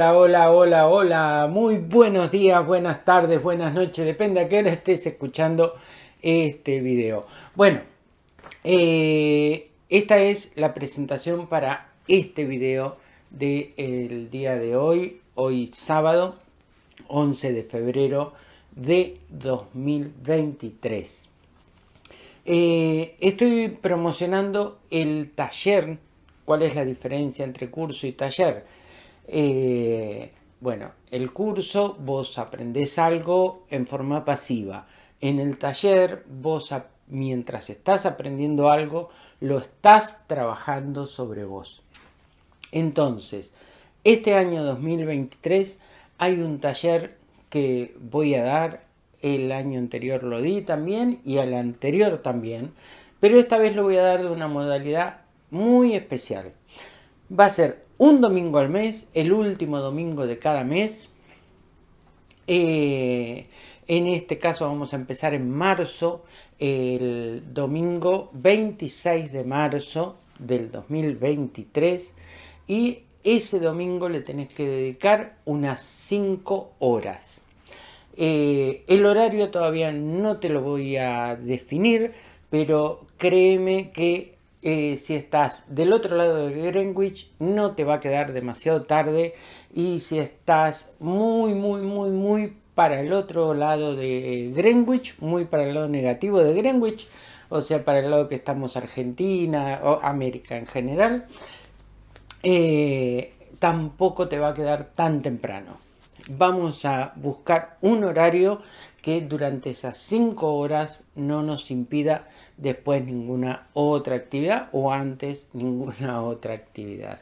Hola, hola, hola, hola. Muy buenos días, buenas tardes, buenas noches. Depende a qué hora estés escuchando este video. Bueno, eh, esta es la presentación para este video del día de hoy. Hoy sábado, 11 de febrero de 2023. Eh, estoy promocionando el taller. ¿Cuál es la diferencia entre curso y taller? Eh, bueno, el curso vos aprendés algo en forma pasiva. En el taller vos mientras estás aprendiendo algo lo estás trabajando sobre vos. Entonces, este año 2023 hay un taller que voy a dar, el año anterior lo di también y al anterior también, pero esta vez lo voy a dar de una modalidad muy especial. Va a ser un domingo al mes, el último domingo de cada mes. Eh, en este caso vamos a empezar en marzo, el domingo 26 de marzo del 2023 y ese domingo le tenés que dedicar unas 5 horas. Eh, el horario todavía no te lo voy a definir, pero créeme que eh, si estás del otro lado de Greenwich no te va a quedar demasiado tarde y si estás muy muy muy muy para el otro lado de Greenwich, muy para el lado negativo de Greenwich, o sea para el lado que estamos Argentina o América en general, eh, tampoco te va a quedar tan temprano. Vamos a buscar un horario que durante esas 5 horas no nos impida después ninguna otra actividad o antes ninguna otra actividad.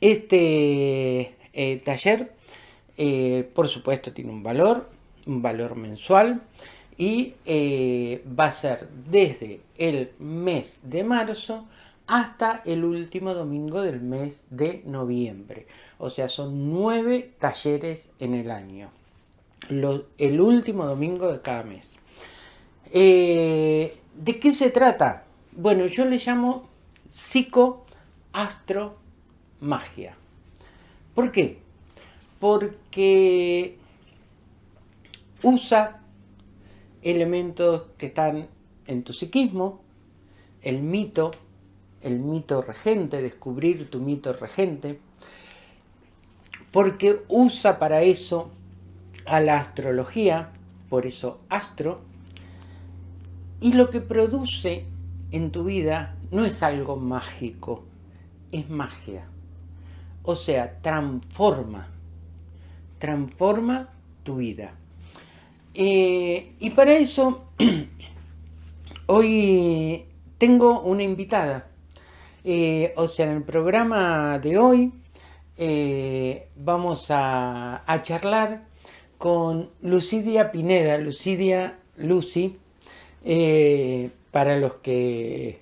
Este eh, taller, eh, por supuesto, tiene un valor, un valor mensual y eh, va a ser desde el mes de marzo hasta el último domingo del mes de noviembre. O sea, son nueve talleres en el año el último domingo de cada mes. Eh, ¿De qué se trata? Bueno, yo le llamo psicoastromagia. ¿Por qué? Porque usa elementos que están en tu psiquismo, el mito, el mito regente, descubrir tu mito regente, porque usa para eso a la astrología, por eso astro, y lo que produce en tu vida no es algo mágico, es magia. O sea, transforma, transforma tu vida. Eh, y para eso, hoy tengo una invitada. Eh, o sea, en el programa de hoy eh, vamos a, charlar con Lucidia Pineda, Lucidia Lucy, eh, para los que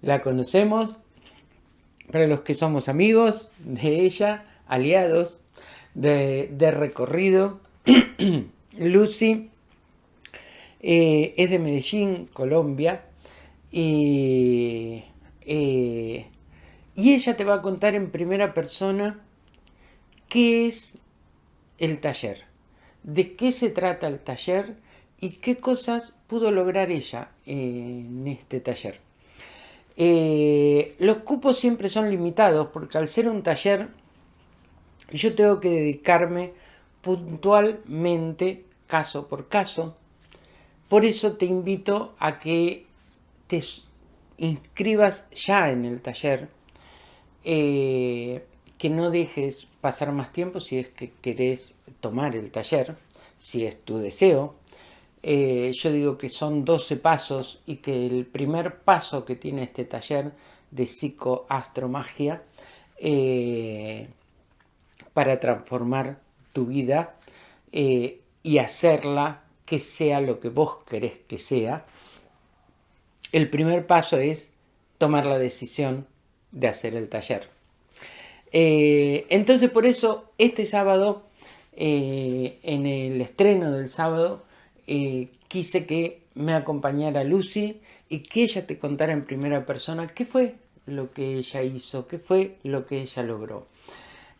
la conocemos, para los que somos amigos de ella, aliados de, recorrido. Lucy eh, es de Medellín, Colombia, y ella te va a contar en primera persona qué es el taller de qué se trata el taller y qué cosas pudo lograr ella en este taller. Eh, los cupos siempre son limitados porque al ser un taller yo tengo que dedicarme puntualmente caso por caso. Por eso te invito a que te inscribas ya en el taller, eh, que no dejes pasar más tiempo si es que querés tomar el taller, si es tu deseo. Eh, yo digo que son 12 pasos y que el primer paso que tiene este taller de psicoastromagia eh, para transformar tu vida eh, y hacerla que sea lo que vos querés que sea, el primer paso es tomar la decisión de hacer el taller. Entonces por eso este sábado eh, en el estreno del sábado eh, quise que me acompañara Lucy y que ella te contara en primera persona qué fue lo que ella hizo, qué fue lo que ella logró.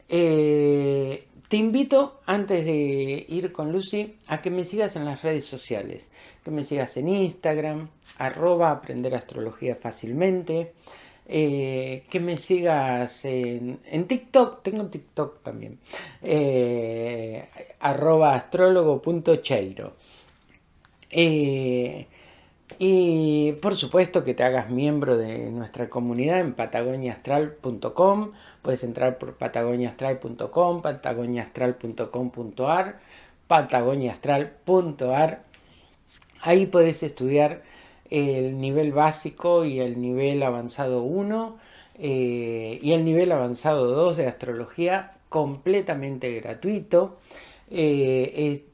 Eh, te invito, antes de ir con Lucy, a que me sigas en las redes sociales. Que me sigas en Instagram, arroba aprender astrología fácilmente. Eh, que me sigas en, TikTok, tengo TikTok también, eh, arroba astrólogo.cheiro. Eh, y por supuesto que te hagas miembro de nuestra comunidad en patagoniaastral.com. Puedes entrar por patagoniaastral.com, patagoniaastral.com.ar, patagoniaastral.ar. Ahí puedes estudiar el nivel básico y el nivel avanzado 1 eh, y el nivel avanzado 2 de astrología completamente gratuito. Eh,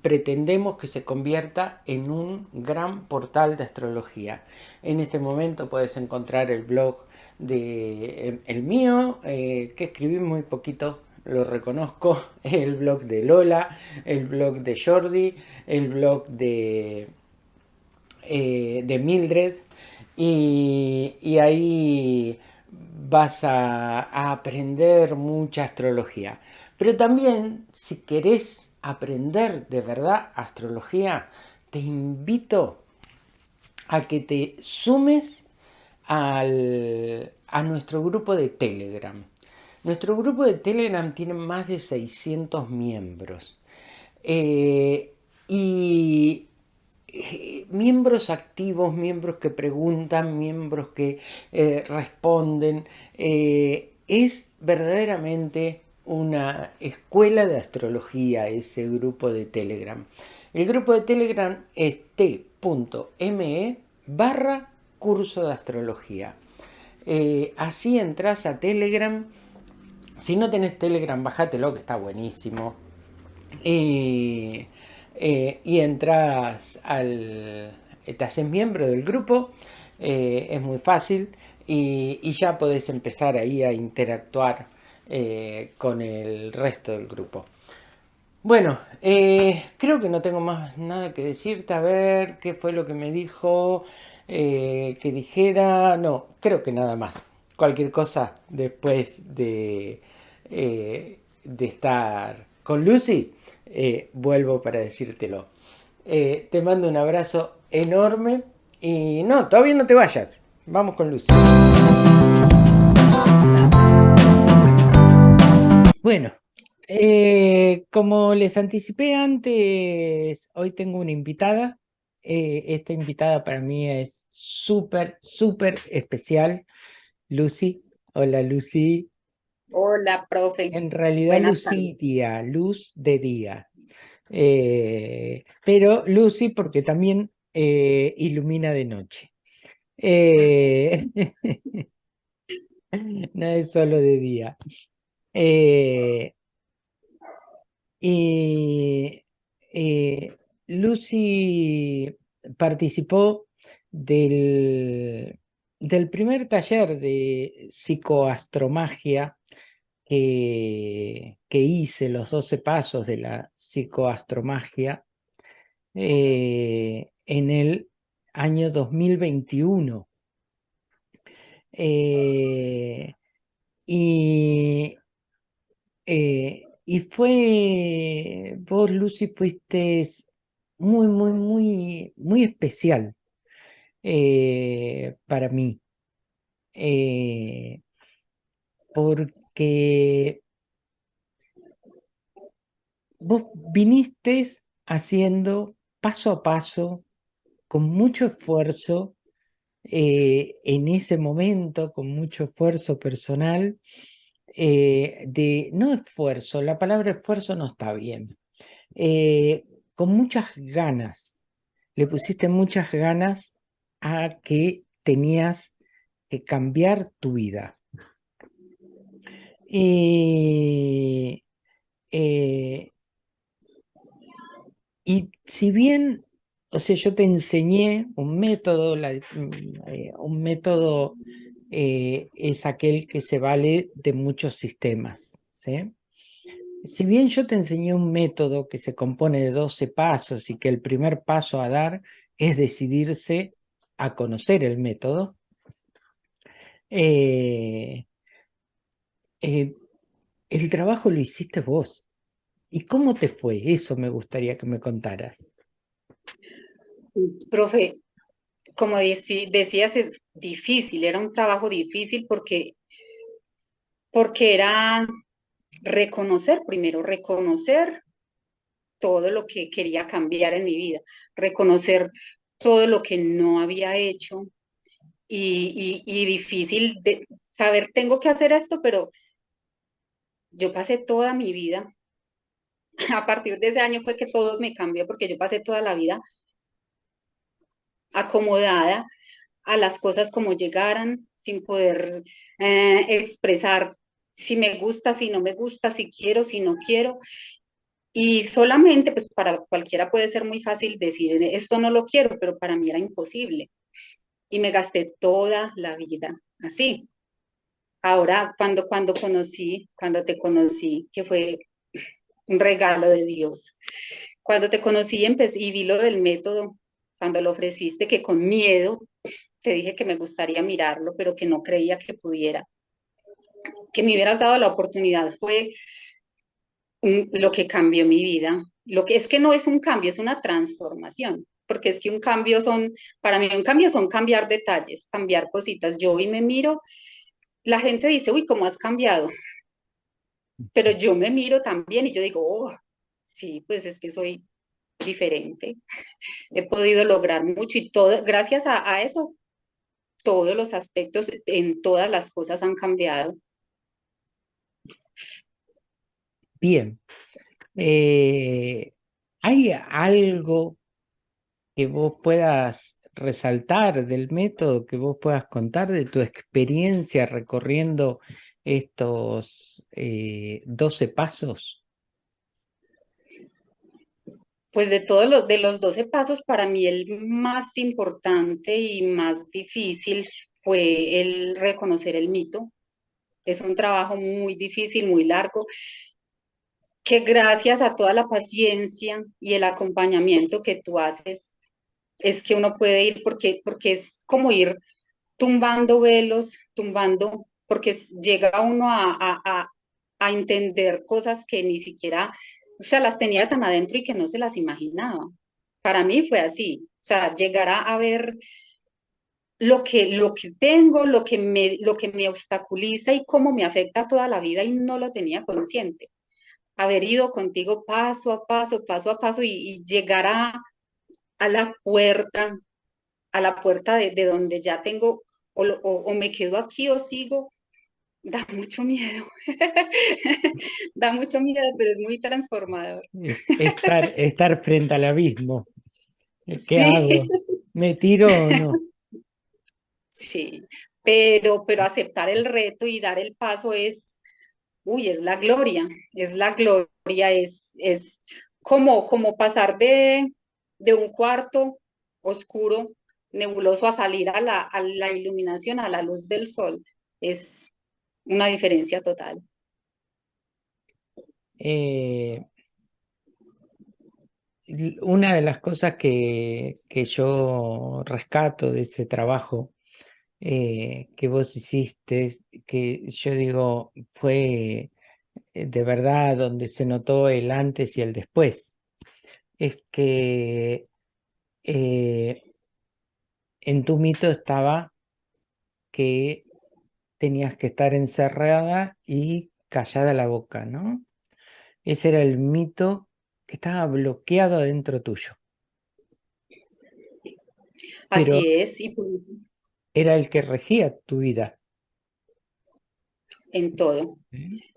pretendemos que se convierta en un gran portal de astrología. En este momento puedes encontrar el blog de el, mío, eh, que escribí muy poquito, lo reconozco, el blog de Lola, el blog de Jordi, el blog de, eh, de Mildred, y, ahí vas a aprender mucha astrología. Pero también, si querés aprender de verdad astrología, te invito a que te sumes al, a nuestro grupo de Telegram. Nuestro grupo de Telegram tiene más de 600 miembros. Eh, y eh, miembros activos, miembros que preguntan, miembros que eh, responden. es verdaderamente una escuela de astrología, ese grupo de Telegram. El grupo de Telegram es t.me barra curso de astrología. Eh, así entras a Telegram. Si no tenés Telegram, bájatelo que está buenísimo. Eh, y entras al... Te haces miembro del grupo. Eh, es muy fácil. Y, ya podés empezar ahí a interactuar eh, con el resto del grupo. Bueno, eh, creo que no tengo más nada que decirte. A ver, ¿qué fue lo que me dijo? Eh, que dijera... No, creo que nada más. Cualquier cosa después de, de estar con Lucy, vuelvo para decírtelo. te mando un abrazo enorme y no, todavía no te vayas. Vamos con Lucy. Bueno, eh, como les anticipé antes, hoy tengo una invitada. Eh, esta invitada para mí es súper, súper especial. Lucy. Hola, Lucy. Hola, profe. En realidad, Lucidia, luz de día. Eh, pero Lucy porque también ilumina de noche. no es solo de día. Eh, y eh, Lucy participó del, del, primer taller de psicoastromagia que, que, hice, los 12 pasos de la psicoastromagia, eh, en el año 2021. y eh, y fue, vos Lucy fuiste muy, muy, muy, muy especial eh, para mí. Eh, porque vos viniste haciendo paso a paso, con mucho esfuerzo, en ese momento, con mucho esfuerzo personal, eh, de, no esfuerzo, la palabra esfuerzo no está bien, eh, con muchas ganas, le pusiste muchas ganas a que tenías que cambiar tu vida. Y eh, y si bien, o sea, yo te enseñé un método, mm, un método eh, es aquel que se vale de muchos sistemas. Si bien yo te enseñé un método que se compone de 12 pasos y que el primer paso a dar es decidirse a conocer el método, eh, eh, el trabajo lo hiciste vos. ¿Y cómo te fue? Eso me gustaría que me contaras. Profe, como decías, es difícil, era un trabajo difícil porque, porque era reconocer primero, reconocer todo lo que quería cambiar en mi vida, reconocer todo lo que no había hecho y, y difícil saber, tengo que hacer esto, pero yo pasé toda mi vida, a partir de ese año fue que todo me cambió porque yo pasé toda la vida acomodada a las cosas como llegaran, sin poder eh, expresar si me gusta, si no me gusta, si quiero, si no quiero. Y solamente, pues para cualquiera puede ser muy fácil decir, esto no lo quiero, pero para mí era imposible. Y me gasté toda la vida así. Ahora, cuando, cuando conocí, cuando te conocí, que fue un regalo de Dios, cuando te conocí empecé, y vi lo del método, cuando lo ofreciste, que con miedo te dije que me gustaría mirarlo, pero que no creía que pudiera. Que me hubieras dado la oportunidad fue lo que cambió mi vida. Lo que es que no es un cambio, es una transformación, porque es que un cambio son, para mí un cambio son cambiar detalles, cambiar cositas. Yo hoy me miro, la gente dice, uy, ¿cómo has cambiado? Pero yo me miro también y yo digo, oh, sí, pues es que soy diferente. He podido lograr mucho y todo, gracias a, eso, todos los aspectos en todas las cosas han cambiado. Bien. Eh, ¿Hay algo que vos puedas resaltar del método, que vos puedas contar de tu experiencia recorriendo estos 12 eh, pasos? Pues de todos los, de los 12 pasos, para mí el más importante y más difícil fue el reconocer el mito. Es un trabajo muy difícil, muy largo, que gracias a toda la paciencia y el acompañamiento que tú haces, es que uno puede ir, porque, porque es como ir tumbando velos, tumbando, porque llega uno a, a, a entender cosas que ni siquiera o sea, las tenía tan adentro y que no se las imaginaba. Para mí fue así, o sea, llegar a ver lo que, lo que tengo, lo que, me, lo que me obstaculiza y cómo me afecta toda la vida y no lo tenía consciente. Haber ido contigo paso a paso, paso a paso y, llegar a, a, la puerta, a la puerta de, de donde ya tengo, o, o me quedo aquí o sigo, da mucho miedo. da mucho miedo, pero es muy transformador. Estar, estar frente al abismo. ¿Qué hago? ¿Me tiro o no? Sí, pero, pero aceptar el reto y dar el paso es, uy, es la gloria, es la gloria, es, es como, como pasar de, de un cuarto oscuro, nebuloso, a salir a la, a la iluminación, a la luz del sol. Es, una diferencia total. Eh, una de las cosas que, que, yo rescato de ese trabajo eh, que vos hiciste, que yo digo fue eh, de verdad donde se notó el antes y el después, es que en tu mito estaba que tenías que estar encerrada y callada la boca, ¿no? Ese era el mito que estaba bloqueado adentro tuyo. Así es. Era el que regía tu vida. En todo,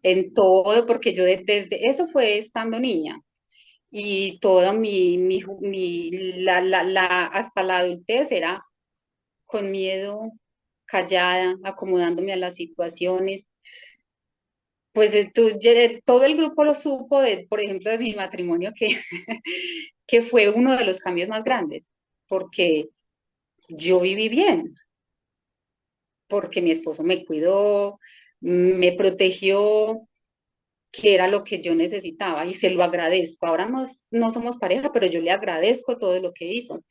en todo, porque yo desde, eso fue estando niña, y toda mi, mi, mi la, la, la, hasta la adultez era con miedo, callada, acomodándome a las situaciones. Pues eh, todo el grupo lo supo, de, por ejemplo, de mi matrimonio, que, que fue uno de los cambios más grandes, porque yo viví bien, porque mi esposo me cuidó, me protegió, que era lo que yo necesitaba y se lo agradezco. Ahora no, no somos pareja, pero yo le agradezco todo lo que hizo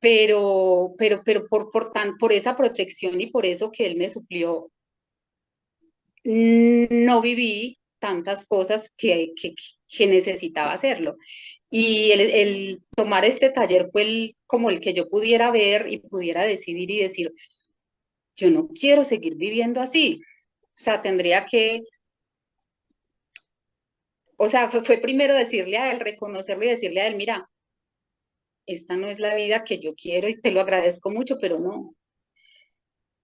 pero, pero, pero por, por, tan, por esa protección y por eso que él me suplió, no viví tantas cosas que, que, necesitaba hacerlo. Y el, tomar este taller fue el, como el que yo pudiera ver y pudiera decidir y decir, yo no quiero seguir viviendo así. O sea, tendría que, o sea, fue, fue primero decirle a él, reconocerle y decirle a él, mira, esta no es la vida que yo quiero y te lo agradezco mucho, pero no.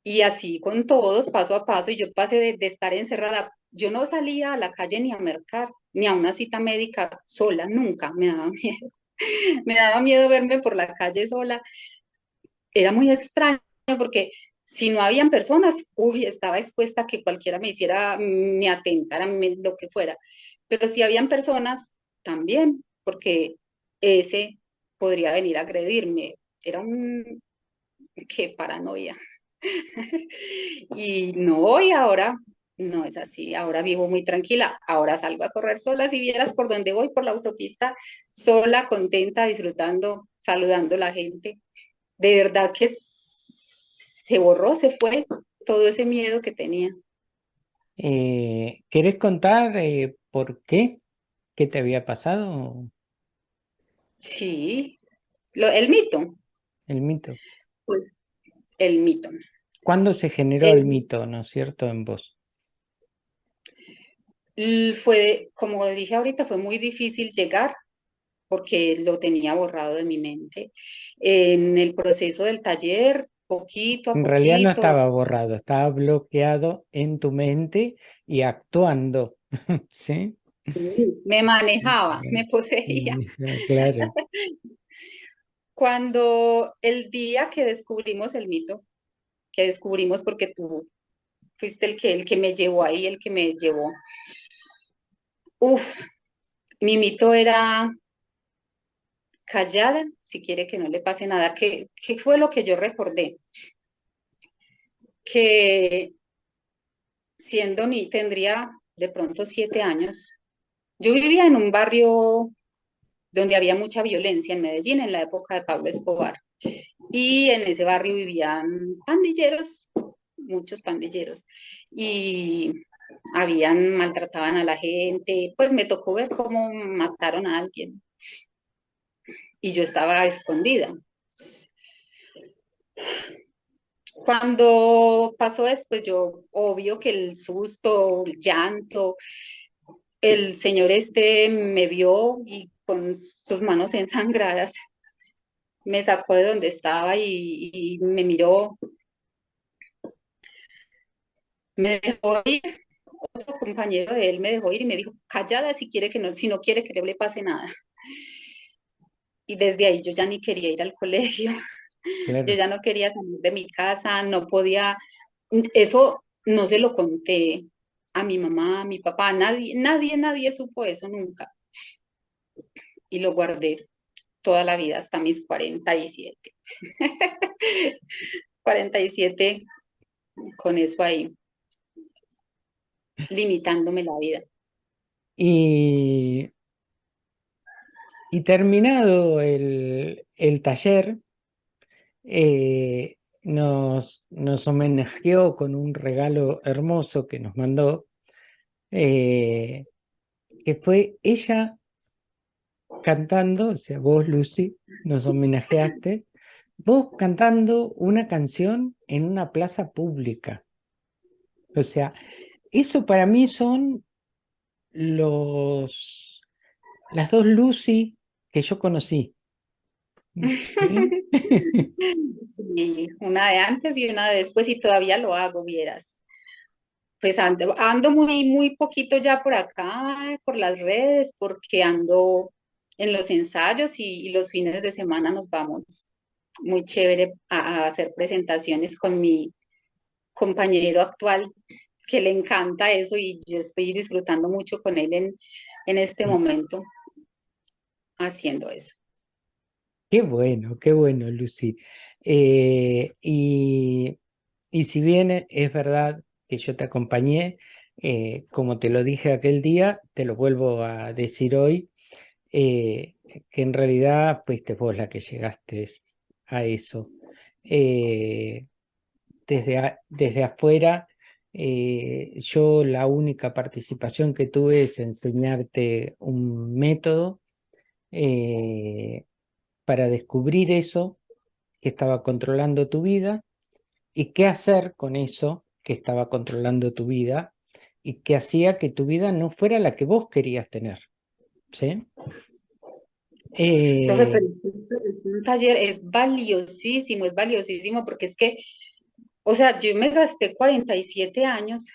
Y así con todos, paso a paso, y yo pasé de, estar encerrada. Yo no salía a la calle ni a mercar, ni a una cita médica sola, nunca, me daba miedo. me daba miedo verme por la calle sola. Era muy extraño porque si no habían personas, uy, estaba expuesta a que cualquiera me hiciera, me atentara, lo que fuera. Pero si habían personas, también, porque ese podría venir a agredirme. Era un... qué paranoia. y no, y ahora no es así, ahora vivo muy tranquila, ahora salgo a correr sola, si vieras por dónde voy, por la autopista, sola, contenta, disfrutando, saludando a la gente. De verdad que se borró, se fue todo ese miedo que tenía. Eh, ¿Quieres contar eh, por qué? ¿Qué te había pasado? Sí, Lo, el mito. El mito. Pues, el mito. ¿Cuándo se generó el, mito, no es cierto, en vos? Fue, como dije ahorita, fue muy difícil llegar porque lo tenía borrado de mi mente. En el proceso del taller, poquito a en realidad no estaba borrado, estaba bloqueado en tu mente y actuando, ¿sí? me manejaba, me poseía. Claro. Cuando el día que descubrimos el mito, que descubrimos porque tú fuiste el que, el que me llevó ahí, el que me llevó. Uf, mi mito era callada, si quiere que no le pase nada. ¿Qué, qué fue lo que yo recordé? Que siendo ni tendría de pronto siete años, yo vivía en un barrio donde había mucha violencia en Medellín en la época de Pablo Escobar. Y en ese barrio vivían pandilleros, muchos pandilleros. Y habían, maltrataban a la gente. Pues me tocó ver cómo mataron a alguien. Y yo estaba escondida. Cuando pasó esto, pues yo, obvio que el susto, el llanto, el señor este me vio y con sus manos ensangradas me sacó de donde estaba y, me miró. Me dejó ir, otro compañero de él me dejó ir y me dijo, callada si quiere que no, si no quiere que no le pase nada. Y desde ahí yo ya ni quería ir al colegio, yo ya no quería salir de mi casa, no podía, eso no se lo conté a mi mamá, a mi papá, nadie, nadie, nadie supo eso nunca. Y lo guardé toda la vida hasta mis 47. 47 con eso ahí, limitándome la vida. Y, y terminado el, taller, eh, nos, nos homenajeó con un regalo hermoso que nos mandó, eh, que fue ella cantando, o sea, vos, Lucy, nos homenajeaste, vos cantando una canción en una plaza pública. O sea, eso para mí son los las dos Lucy que yo conocí. ¿Sí? una de antes y una de después y todavía lo hago, vieras. Pues ando, ando muy, muy poquito ya por acá, por las redes, porque ando en los ensayos y, los fines de semana nos vamos muy chévere a, hacer presentaciones con mi compañero actual que le encanta eso y yo estoy disfrutando mucho con él en, en este momento haciendo eso. Qué bueno, qué bueno, Lucy. Eh, y, y, si bien es verdad que yo te acompañé, eh, como te lo dije aquel día, te lo vuelvo a decir hoy, eh, que en realidad fuiste vos la que llegaste a eso. Desde, desde afuera yo la única participación que tuve es enseñarte un método para descubrir eso que estaba controlando tu vida y qué hacer con eso que estaba controlando tu vida y que hacía que tu vida no fuera la que vos querías tener. ¿Sí? Eh... Profe, pero es, un taller, es valiosísimo, es valiosísimo porque es que, o sea, yo me gasté 47 años,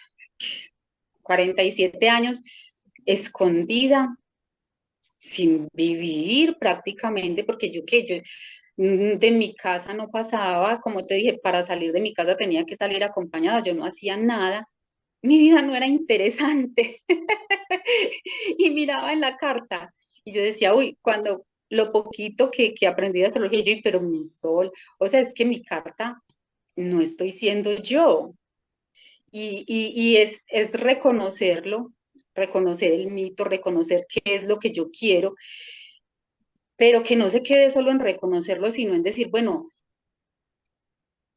47 años escondida, sin vivir prácticamente, porque yo que yo mm, de mi casa no pasaba, como te dije, para salir de mi casa tenía que salir acompañada, yo no hacía nada, mi vida no era interesante. y miraba en la carta y yo decía, uy, cuando lo poquito que, que aprendí de astrología, pero mi sol, o sea, es que mi carta no estoy siendo yo. Y, y, es, es reconocerlo, reconocer el mito, reconocer qué es lo que yo quiero, pero que no se quede solo en reconocerlo, sino en decir, bueno,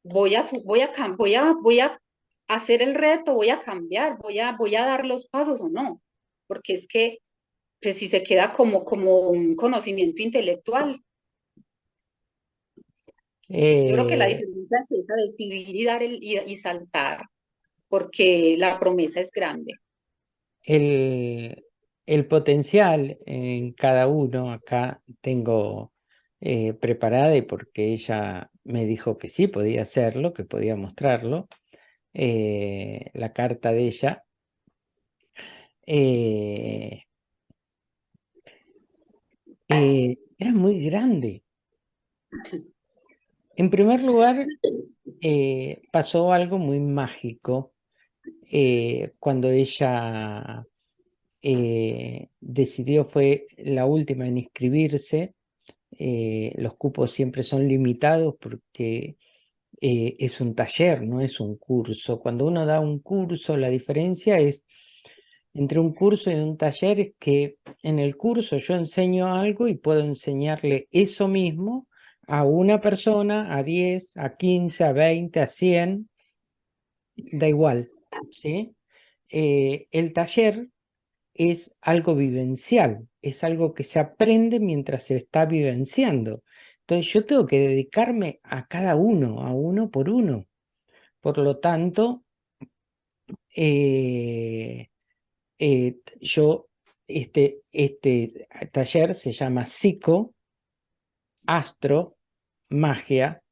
voy a, voy a, voy a, voy a hacer el reto, voy a cambiar, voy a, voy a dar los pasos o no, porque es que pues si se queda como, como un conocimiento intelectual. Yo creo que la eh, diferencia es esa, decidir y dar el, y saltar, porque la promesa es grande el, el potencial en cada uno, acá tengo eh, preparada y porque ella me dijo que sí podía hacerlo, que podía mostrarlo, eh, la carta de ella. Eh, era muy grande. En primer lugar, pasó algo muy mágico eh, cuando ella eh, decidió, fue la última en inscribirse, eh, los cupos siempre son limitados porque es un taller, no es un curso. Cuando uno da un curso, la diferencia es entre un curso y un taller es que en el curso yo enseño algo y puedo enseñarle eso mismo a una persona, a 10, a 15, a 20, a 100, da igual. ¿Sí? Eh, el taller es algo vivencial, es algo que se aprende mientras se está vivenciando. Entonces yo tengo que dedicarme a cada uno, a uno por uno. Por lo tanto, eh, eh, yo, este, este taller se llama Psico, Astro, Magia,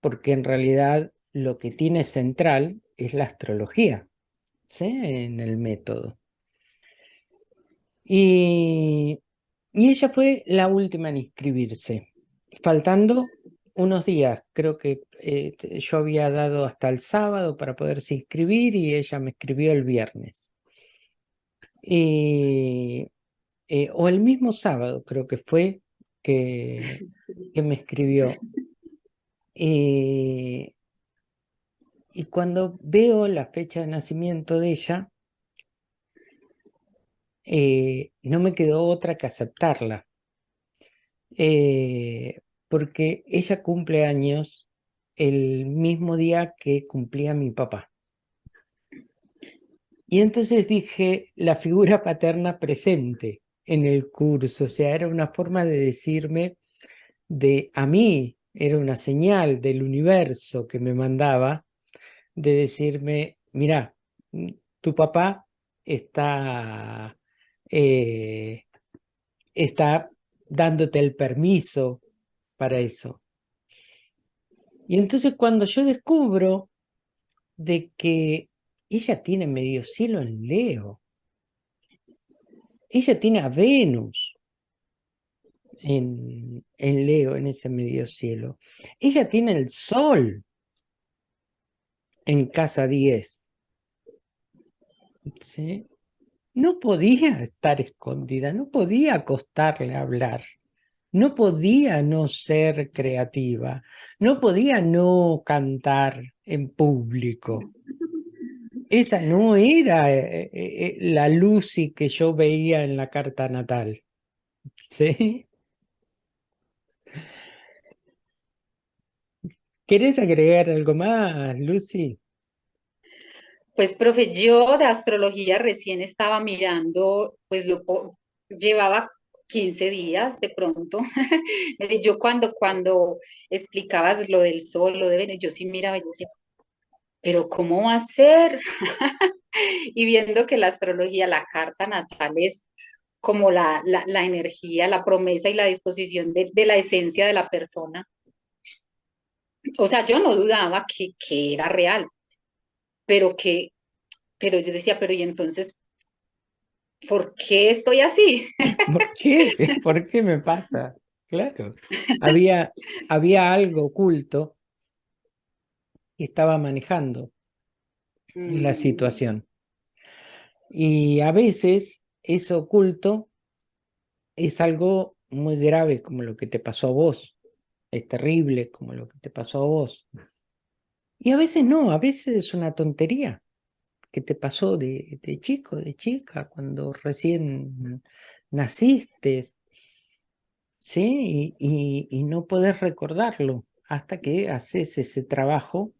porque en realidad lo que tiene central es la astrología, ¿sí? En el método. Y, ella fue la última en inscribirse, faltando unos días, creo que eh, yo había dado hasta el sábado para poderse inscribir y ella me escribió el viernes. Eh, o el mismo sábado creo que fue que, que me escribió. Eh, y cuando veo la fecha de nacimiento de ella, eh, no me quedó otra que aceptarla. Eh, porque ella cumple años el mismo día que cumplía mi papá. Y entonces dije, la figura paterna presente en el curso, o sea, era una forma de decirme, de a mí, era una señal del universo que me mandaba, de decirme, mira, mm, tu papá está, eh, está dándote el permiso para eso. Y entonces cuando yo descubro de que ella tiene medio cielo en Leo, ella tiene a Venus en, en Leo, en ese medio cielo. Ella tiene el Sol en casa 10. ¿Sí? No podía estar escondida, no podía costarle hablar, no podía no ser creativa, no podía no cantar en público. Esa no era eh, eh, eh, la Lucy que yo veía en la carta natal. ¿Sí? ¿Querés agregar algo más, Lucy? Pues, profe, yo de astrología recién estaba mirando, pues lo llevaba 15 días de pronto. Yo cuando, cuando explicabas lo del sol, lo de Venus, yo sí miraba y decía, pero ¿cómo va a ser? Y viendo que la astrología, la carta natal es como la, la, la energía, la promesa y la disposición de, de la esencia de la persona. O sea, yo no dudaba que, que era real, pero que, pero yo decía, pero ¿y entonces por qué estoy así? ¿Por qué? ¿Por qué me pasa? Claro. Había, había algo oculto que estaba manejando la Mm, situación. Y a veces eso oculto es algo muy grave como lo que te pasó a vos. Es terrible como lo que te pasó a vos. Y a veces no, a veces es una tontería que te pasó de, de chico, de chica, cuando recién naciste, ¿sí? Y, y, y no podés recordarlo hasta que haces ese trabajo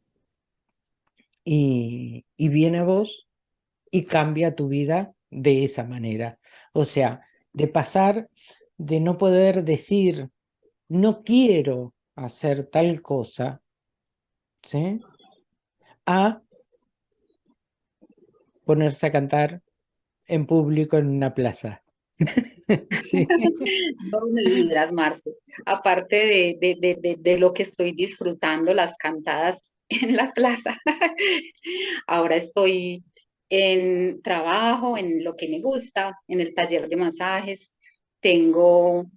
y, y viene a vos y cambia tu vida de esa manera. O sea, de pasar de no poder decir, no quiero hacer tal cosa, ¿sí? A ponerse a cantar en público en una plaza. No me digas, Marce. Aparte de, de, de, de lo que estoy disfrutando, las cantadas en la plaza, ahora estoy en trabajo, en lo que me gusta, en el taller de masajes. Tengo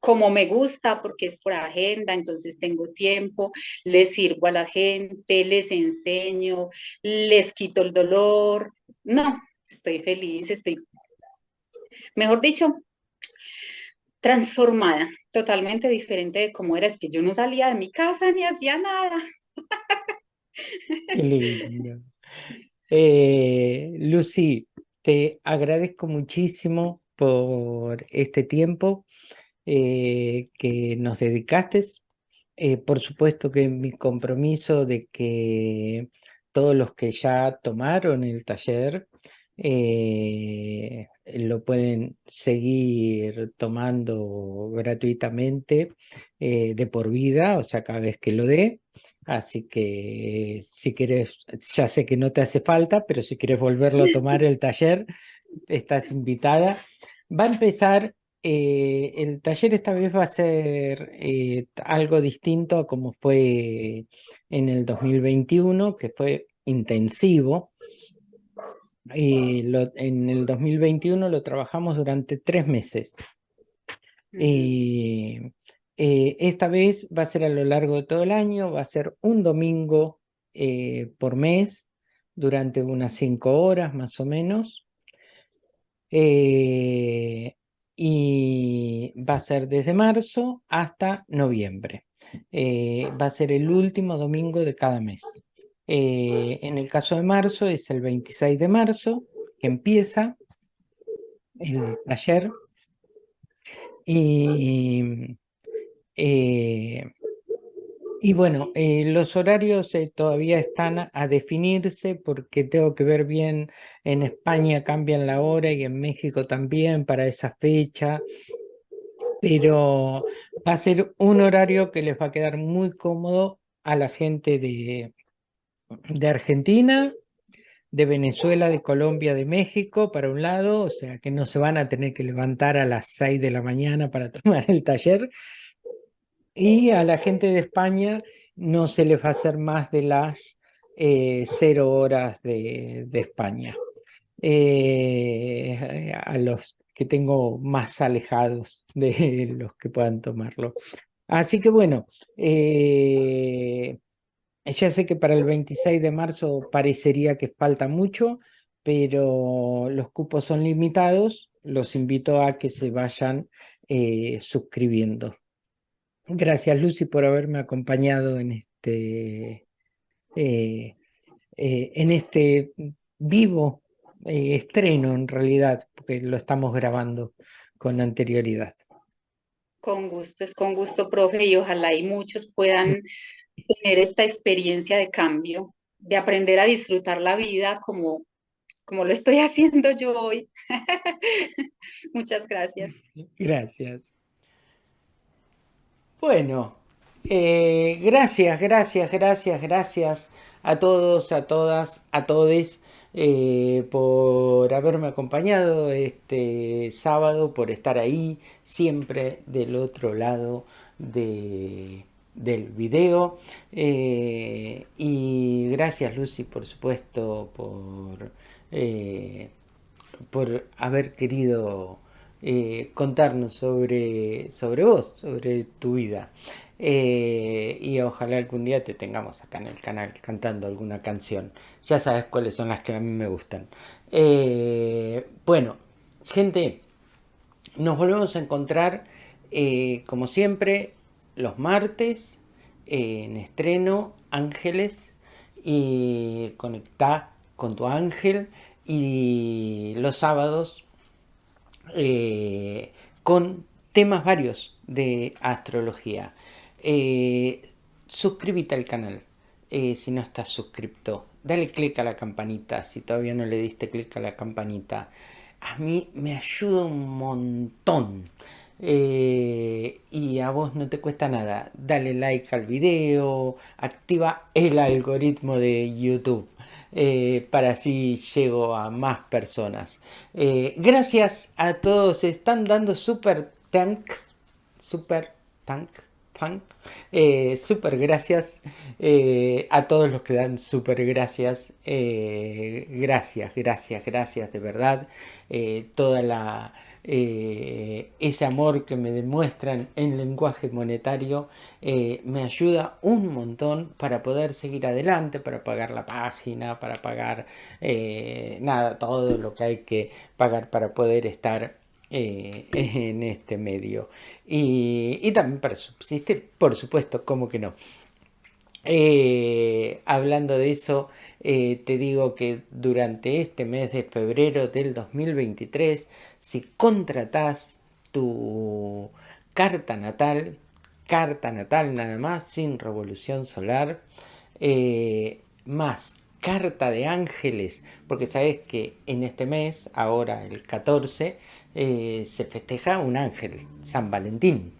como me gusta porque es por agenda, entonces tengo tiempo, les sirvo a la gente, les enseño, les quito el dolor. No, estoy feliz, estoy, mejor dicho, transformada, totalmente diferente de cómo era. Es que yo no salía de mi casa ni hacía nada. lindo. Eh, Lucy, te agradezco muchísimo por este tiempo eh, que nos dedicaste. Eh, por supuesto que mi compromiso de que todos los que ya tomaron el taller eh, lo pueden seguir tomando gratuitamente eh, de por vida, o sea, cada vez que lo dé. Así que si quieres, ya sé que no te hace falta, pero si quieres volverlo a tomar el taller, estás invitada. Va a empezar, eh, el taller esta vez va a ser eh, algo distinto a como fue en el 2021, que fue intensivo. Y lo, en el 2021 lo trabajamos durante tres meses. Y eh, esta vez va a ser a lo largo de todo el año, va a ser un domingo eh, por mes, durante unas cinco horas más o menos. Eh, y va a ser desde marzo hasta noviembre. Eh, va a ser el último domingo de cada mes. Eh, en el caso de marzo es el 26 de marzo, que empieza el taller. Y, eh, y bueno, eh, los horarios eh, todavía están a, definirse porque tengo que ver bien, en España cambian la hora y en México también para esa fecha, pero va a ser un horario que les va a quedar muy cómodo a la gente de, de Argentina, de Venezuela, de Colombia, de México, para un lado, o sea que no se van a tener que levantar a las 6 de la mañana para tomar el taller, y a la gente de España no se les va a hacer más de las eh, cero horas de, España. Eh, a los que tengo más alejados de los que puedan tomarlo. Así que bueno, eh, ya sé que para el 26 de marzo parecería que falta mucho, pero los cupos son limitados. Los invito a que se vayan suscribiendo. Gracias Lucy por haberme acompañado en este, eh, eh, en este vivo eh, estreno en realidad, porque lo estamos grabando con anterioridad. Con gusto, es con gusto, profe, y ojalá y muchos puedan tener esta experiencia de cambio de aprender a disfrutar la vida como, como lo estoy haciendo yo hoy. Muchas gracias. Gracias. Bueno, eh, gracias, gracias, gracias, gracias a todos, a todas, a todes eh, por haberme acompañado este sábado, por estar ahí siempre del otro lado de, del video. Eh, y gracias Lucy, por supuesto, por, por haber querido contarnos sobre, sobre vos, sobre tu vida. Eh, y ojalá algún día te tengamos acá en el canal cantando alguna canción. Ya sabes cuáles son las que a mí me gustan. Eh, bueno, gente, nos volvemos a encontrar eh, como siempre los martes en estreno Ángeles y conecta con tu ángel y los sábados con temas varios de astrología. Eh, suscríbete al canal eh, si no estás suscrito. Dale click a la campanita si todavía no le diste clic a la campanita. A mí me ayuda un montón. Eh, y a vos no te cuesta nada. Dale like al video, activa el algoritmo de YouTube. Para así llego a más personas. gracias a todos, están dando super tanks, super tanks eh, super gracias eh, a todos los que dan super gracias. Eh, gracias, gracias, gracias de verdad. toda la ese amor que me demuestran en lenguaje monetario me ayuda un montón para poder seguir adelante, para pagar la página, para pagar nada, todo lo que hay que pagar para poder estar eh, en este medio. Y, también para subsistir, por supuesto, como que no. Eh, hablando de eso, eh, te digo que durante este mes de febrero del 2023, si contratas tu carta natal, carta natal nada más, sin revolución solar, más carta de ángeles, porque sabes que en este mes, ahora el 14, eh, se festeja un ángel, San Valentín,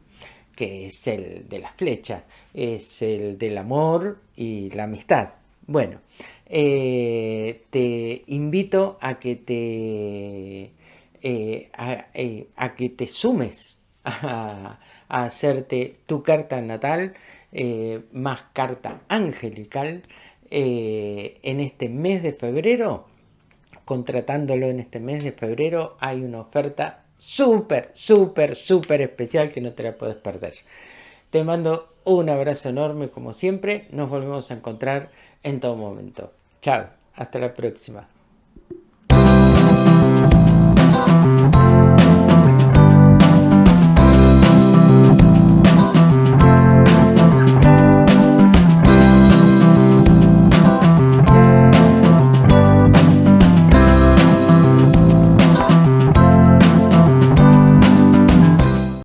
que es el de la flecha, es el del amor y la amistad. Bueno, eh, te invito a que te, eh, a, que te sumes a, a, hacerte tu carta natal, más carta angelical, en este mes de febrero contratándolo en este mes de febrero, hay una oferta súper, súper, súper especial que no te la puedes perder. Te mando un abrazo enorme como siempre. Nos volvemos a encontrar en todo momento. Chao, hasta la próxima.